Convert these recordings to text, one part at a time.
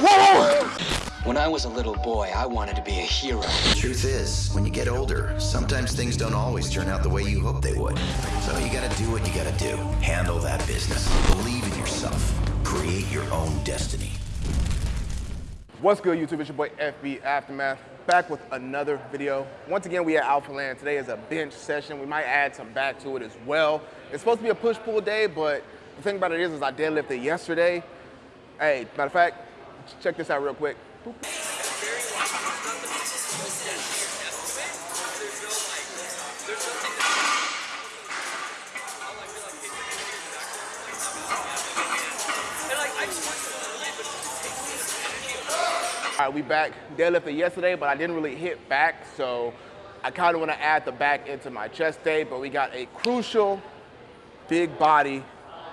whoa, whoa, whoa! When I was a little boy, I wanted to be a hero. The Truth is, when you get older, sometimes things don't always turn out the way you hope they would. So you gotta do what you gotta do. Handle that business. Believe in yourself. Create your own destiny. What's good, YouTube? It's your boy FB Aftermath, back with another video. Once again, we at Alpha Land. Today is a bench session. We might add some back to it as well. It's supposed to be a push-pull day, but the thing about it is, is I deadlifted yesterday. Hey, matter of fact, check this out real quick. All right, we back. Deadlifted yesterday, but I didn't really hit back, so I kind of want to add the back into my chest day, but we got a crucial big body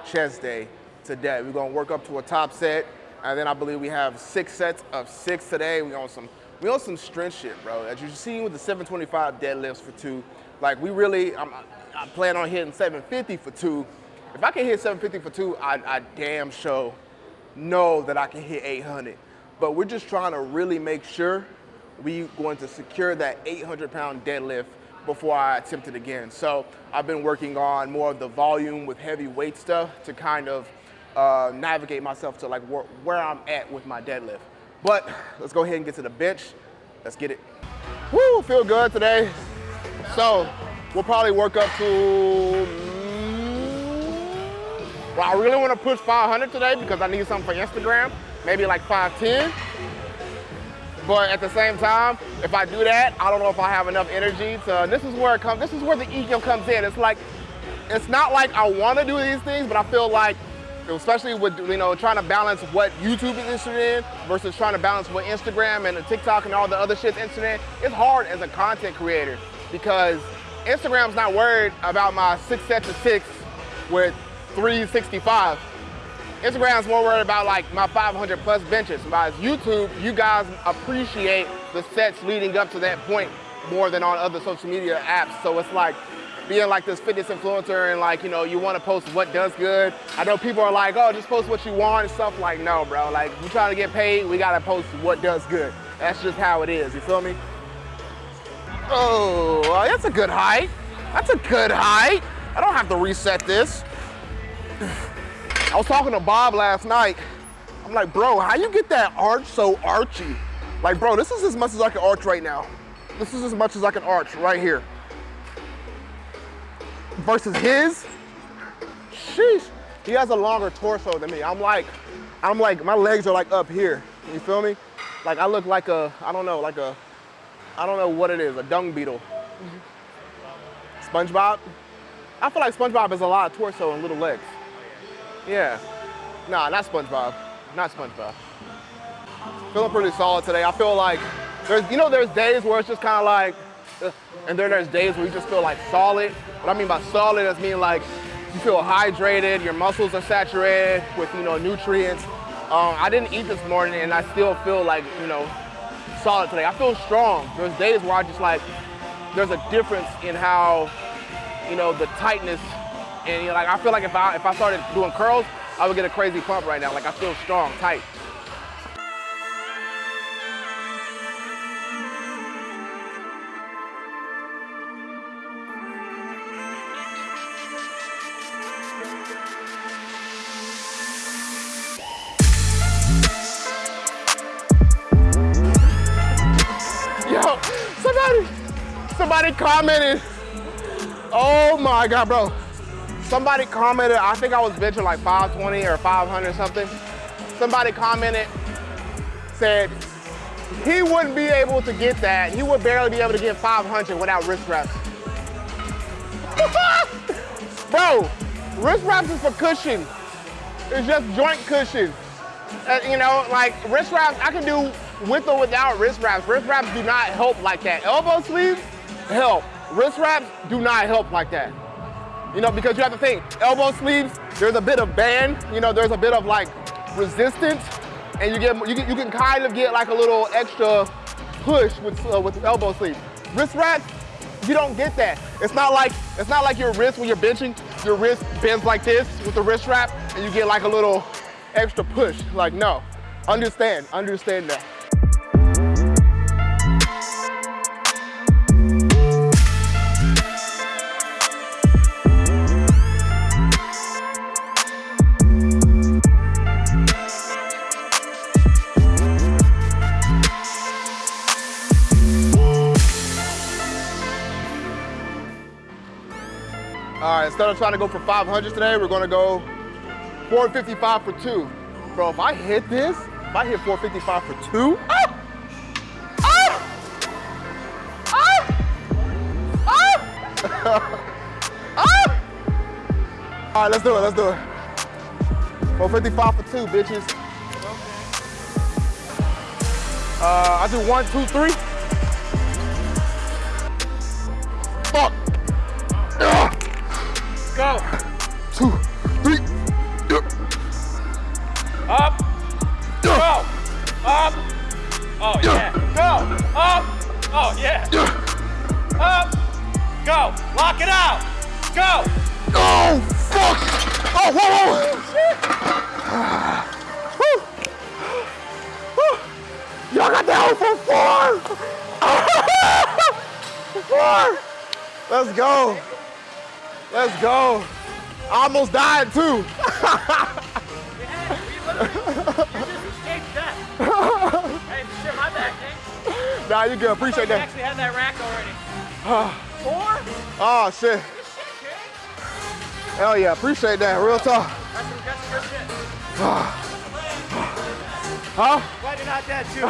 chest day today. We're gonna work up to a top set, and then I believe we have six sets of six today. We on some we on some strength shit, bro. As you see with the 725 deadlifts for two, like we really, I'm, I plan on hitting 750 for two. If I can hit 750 for two, I, I damn sure know that I can hit 800 but we're just trying to really make sure we going to secure that 800 pound deadlift before I attempt it again. So I've been working on more of the volume with heavy weight stuff to kind of uh, navigate myself to like where, where I'm at with my deadlift. But let's go ahead and get to the bench. Let's get it. Woo, feel good today. So we'll probably work up to, mm, well, I really want to push 500 today because I need something for Instagram maybe like 5'10". But at the same time, if I do that, I don't know if I have enough energy to, this is where it comes, this is where the ego comes in. It's like, it's not like I want to do these things, but I feel like, especially with, you know, trying to balance what YouTube is interested in versus trying to balance what Instagram and TikTok and all the other shit's interested in, it's hard as a content creator because Instagram's not worried about my six sets of six with 365. Instagram's more worried about like my 500 plus benches. By YouTube, you guys appreciate the sets leading up to that point more than on other social media apps. So it's like being like this fitness influencer and like, you know, you want to post what does good. I know people are like, oh, just post what you want and stuff. Like, no, bro. Like, you trying to get paid, we got to post what does good. That's just how it is. You feel me? Oh, that's a good height. That's a good height. I don't have to reset this. I was talking to Bob last night. I'm like, bro, how you get that arch so archy? Like, bro, this is as much as I can arch right now. This is as much as I can arch right here. Versus his, sheesh, he has a longer torso than me. I'm like, I'm like, my legs are like up here. You feel me? Like I look like a, I don't know, like a, I don't know what it is, a dung beetle. SpongeBob? I feel like SpongeBob has a lot of torso and little legs. Yeah. Nah, not SpongeBob. Not SpongeBob. Feeling pretty solid today. I feel like there's, you know, there's days where it's just kind of like, and then there's days where you just feel like solid. What I mean by solid is mean like you feel hydrated, your muscles are saturated with, you know, nutrients. Um, I didn't eat this morning and I still feel like, you know, solid today. I feel strong. There's days where I just like, there's a difference in how, you know, the tightness and you know, like I feel like if I if I started doing curls, I would get a crazy pump right now. Like I feel strong, tight. Commented. Oh my God, bro. Somebody commented, I think I was benching like 520 or 500 something. Somebody commented, said he wouldn't be able to get that. He would barely be able to get 500 without wrist wraps. Bro, wrist wraps is for cushion. It's just joint cushion. Uh, you know, like wrist wraps, I can do with or without wrist wraps. Wrist wraps do not help like that. Elbow sleeves help. Wrist wraps do not help like that. You know, because you have to think, elbow sleeves, there's a bit of band, you know, there's a bit of like resistance, and you get you, you can kind of get like a little extra push with uh, with elbow sleeves. Wrist wraps, you don't get that. It's not like it's not like your wrist when you're benching, your wrist bends like this with the wrist wrap, and you get like a little extra push. Like no, Understand, understand that. Instead of trying to go for 500 today, we're gonna go 455 for two. Bro, if I hit this, if I hit 455 for two, ah! Ah! Ah! ah! All right, let's do it, let's do it. 455 for two, bitches. Uh, I do one, two, three. Go. Two, three. Up. Oh, go. Up. Oh, yeah. Go. Up. Oh, yeah. Up. Go. Lock it out. Go. Oh, fuck! Oh, whoa, whoa! Y'all got hole for four! four! Let's go. Let's go. I almost died too. Hey, shit, my back, King. nah, you good. Appreciate that. actually had that rack already. Four? Oh, shit. Shit, Hell yeah. Appreciate that. Real talk. That's some, that's good shit. Huh? Glad you're not dead, too.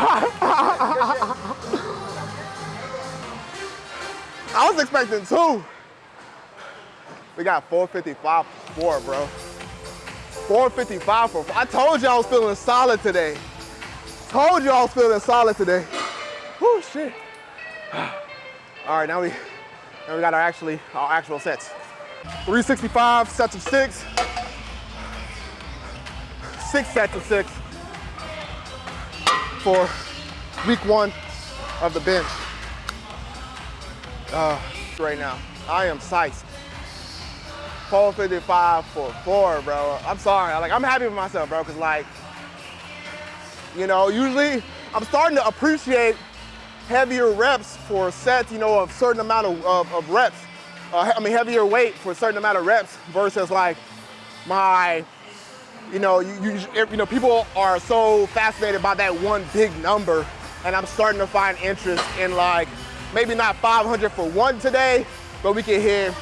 I was expecting two. We got 455 for four, bro. 455 for four. I told you I was feeling solid today. Told you I was feeling solid today. Whoo, shit. All right, now we, now we got our actually, our actual sets. 365 sets of six. Six sets of six for week one of the bench. Uh, right now, I am psyched. 455 for four, bro. I'm sorry. Like, I'm happy with myself, bro, because, like, you know, usually I'm starting to appreciate heavier reps for sets, you know, of certain amount of, of, of reps. Uh, I mean, heavier weight for a certain amount of reps versus, like, my, you know, you, you, you know, people are so fascinated by that one big number, and I'm starting to find interest in, like, maybe not 500 for one today, but we can hit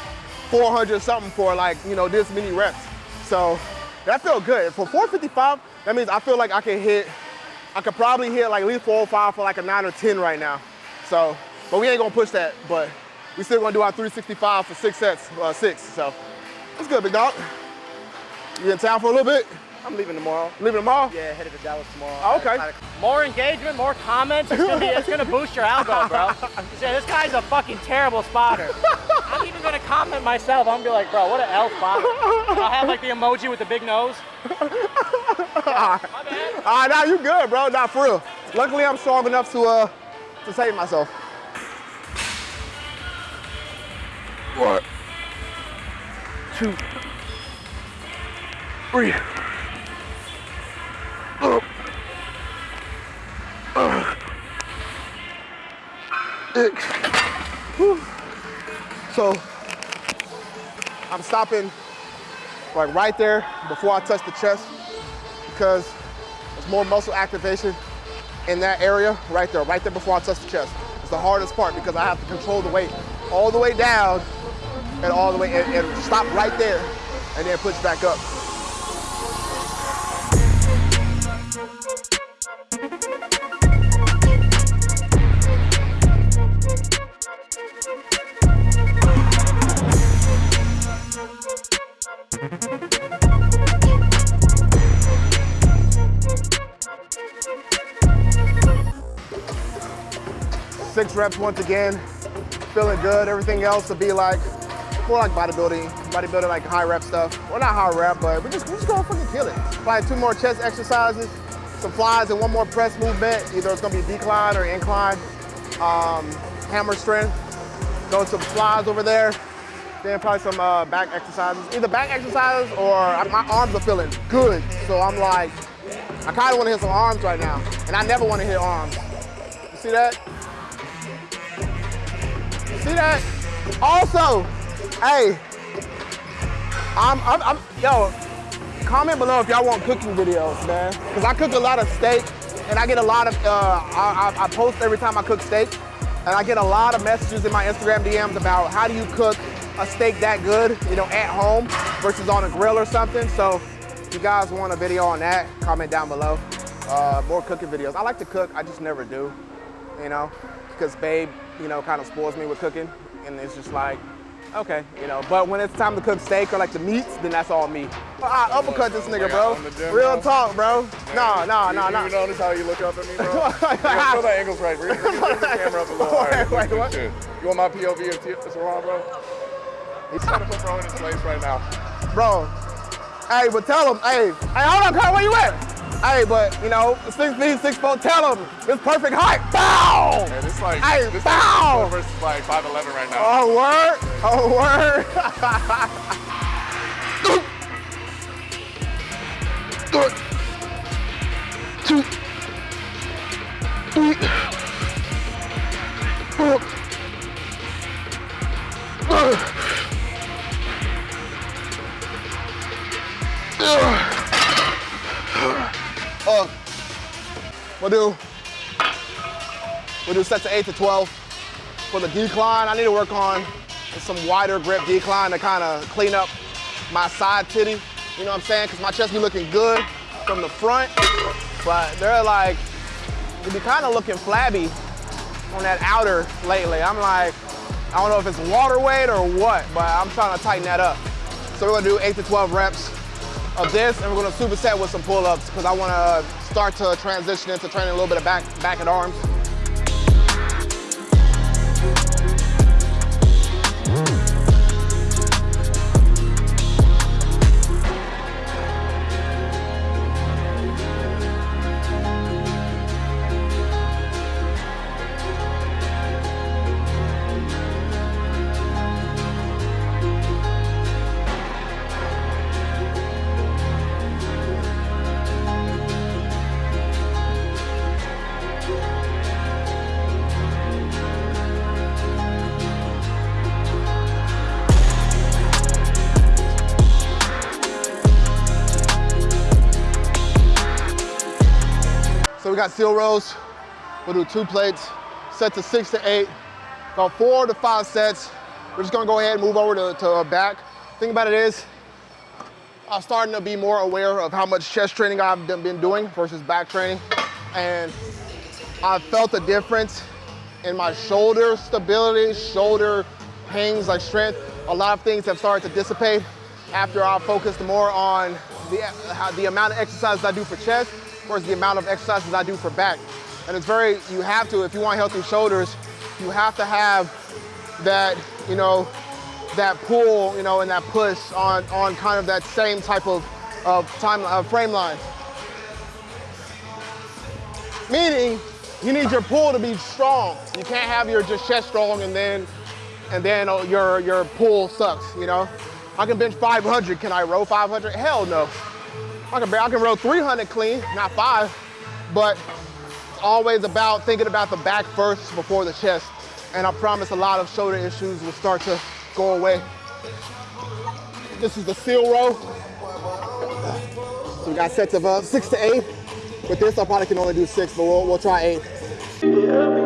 400 something for like, you know, this many reps. So that felt good. For 455, that means I feel like I can hit, I could probably hit like at least 405 for like a nine or 10 right now. So, but we ain't gonna push that, but we still gonna do our 365 for six sets, uh, six. So it's good, big dog. You in town for a little bit? I'm leaving tomorrow. Leaving tomorrow? Yeah, headed to Dallas tomorrow. Oh, okay. More engagement, more comments. It's gonna, be, it's gonna boost your algo, bro. This guy's a fucking terrible spotter. I'm gonna comment myself. I'm gonna be like, bro, what an L spotter. I'll have like the emoji with the big nose. My bad. Ah, nah, you good, bro. Nah, for real. Luckily, I'm strong enough to uh to save myself. One, two, three. Up. Uh. Six. Whew. So I'm stopping like right there before I touch the chest because there's more muscle activation in that area right there, right there before I touch the chest. It's the hardest part because I have to control the weight all the way down and all the way and, and stop right there and then push back up. Reps once again, feeling good. Everything else will be like, more like bodybuilding, bodybuilding like high rep stuff. Well, not high rep, but we're just, we're just gonna fucking kill it. Probably two more chest exercises, some flies, and one more press movement. Either it's gonna be decline or incline. Um, hammer strength. Throw some flies over there. Then probably some uh, back exercises. Either back exercises or my arms are feeling good. So I'm like, I kind of want to hit some arms right now, and I never want to hit arms. You see that? See that? Also, hey, I'm, I'm, I'm, yo, comment below if y'all want cooking videos, man. Because I cook a lot of steak, and I get a lot of, uh, I, I, I post every time I cook steak, and I get a lot of messages in my Instagram DMs about how do you cook a steak that good, you know, at home versus on a grill or something. So if you guys want a video on that, comment down below. Uh, more cooking videos. I like to cook, I just never do, you know, because babe, you know, kind of spoils me with cooking. And it's just like, okay, you know, but when it's time to cook steak or like the meats, then that's all me. I uppercut this nigga, bro. on the gym Real talk, bro. No, no, no, you, no. You notice how you look up at me, bro? show that angle's right. Bring, the camera up a little higher. Wait, wait, what? You want my POV of Saran, bro? He's trying to put bro in his place right now. Bro, hey, but tell him, hey, hey, hold on, Kyle, where you at? Hey, but, you know, six feet, six foot, tell him, it's perfect height, bow! Man, it's like Hey, this bow! is versus like 5'11 right now. Oh, word, oh, word. Two, three, four, Uh, we'll do, we'll do sets of eight to 12. For the decline, I need to work on some wider grip decline to kind of clean up my side titty. You know what I'm saying? Because my chest be looking good from the front, but they're like, they be kind of looking flabby on that outer lately. I'm like, I don't know if it's water weight or what, but I'm trying to tighten that up. So we're gonna do eight to 12 reps of this, and we're gonna superset with some pull-ups because I wanna start to transition into training a little bit of back, back and arms. Got seal rows. We'll do two plates, set to six to eight, about four to five sets. We're just gonna go ahead and move over to, to back. Thing about it is, I'm starting to be more aware of how much chest training I've been doing versus back training. And I've felt a difference in my shoulder stability, shoulder pains, like strength. A lot of things have started to dissipate after I focused more on the, the amount of exercises I do for chest versus the amount of exercises I do for back. And it's very, you have to, if you want healthy shoulders, you have to have that, you know, that pull, you know, and that push on, on kind of that same type of, of time, uh, frame line. Meaning, you need your pull to be strong. You can't have your just chest strong and then, and then uh, your your pull sucks. You know, I can bench 500. Can I row 500? Hell no. I can I can row 300 clean, not five, but always about thinking about the back first before the chest. And I promise a lot of shoulder issues will start to go away. This is the seal row. So we got sets of uh, six to eight. With this, I probably can only do six, but we'll, we'll try eight. All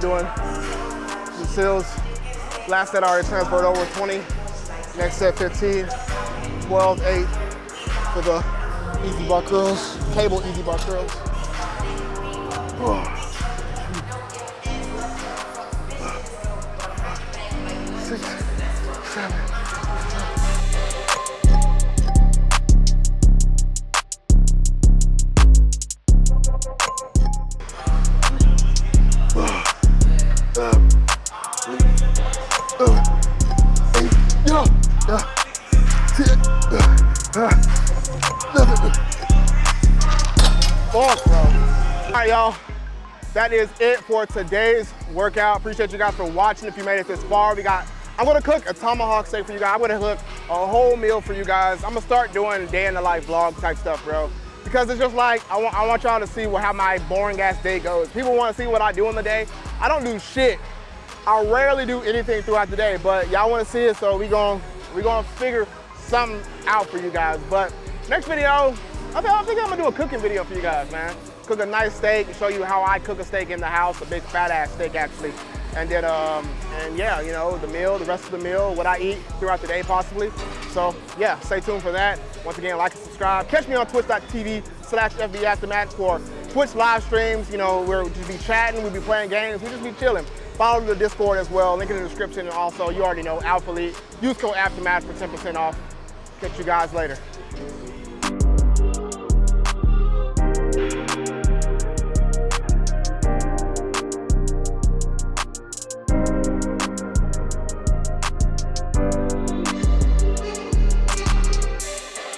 been doing the seals. Last set I already transferred over 20. Next set 15, 12, 8 for the EZ bar curls, cable EZ bar curls. Six, That is it for today's workout. Appreciate you guys for watching. If you made it this far, we got. I'm gonna cook a tomahawk steak for you guys. I'm gonna cook a whole meal for you guys. I'm gonna start doing day in the life vlog type stuff, bro. Because it's just like I want, I want y'all to see what, how my boring ass day goes. People want to see what I do in the day. I don't do shit. I rarely do anything throughout the day, but y'all want to see it, so we gonna, we gonna figure something out for you guys. But next video, I think, I think I'm gonna do a cooking video for you guys, man. Cook a nice steak, show you how I cook a steak in the house, a big fat ass steak actually. And then, um, and yeah, you know, the meal, the rest of the meal, what I eat throughout the day possibly. So yeah, stay tuned for that. Once again, like and subscribe. Catch me on twitch.tv slash FB Aftermath for Twitch live streams. You know, we'll just be chatting, we'll be playing games, we'll just be chilling. Follow the Discord as well, link in the description. And also, you already know, Alpha Elite. Use code Aftermath for 10% off. Catch you guys later.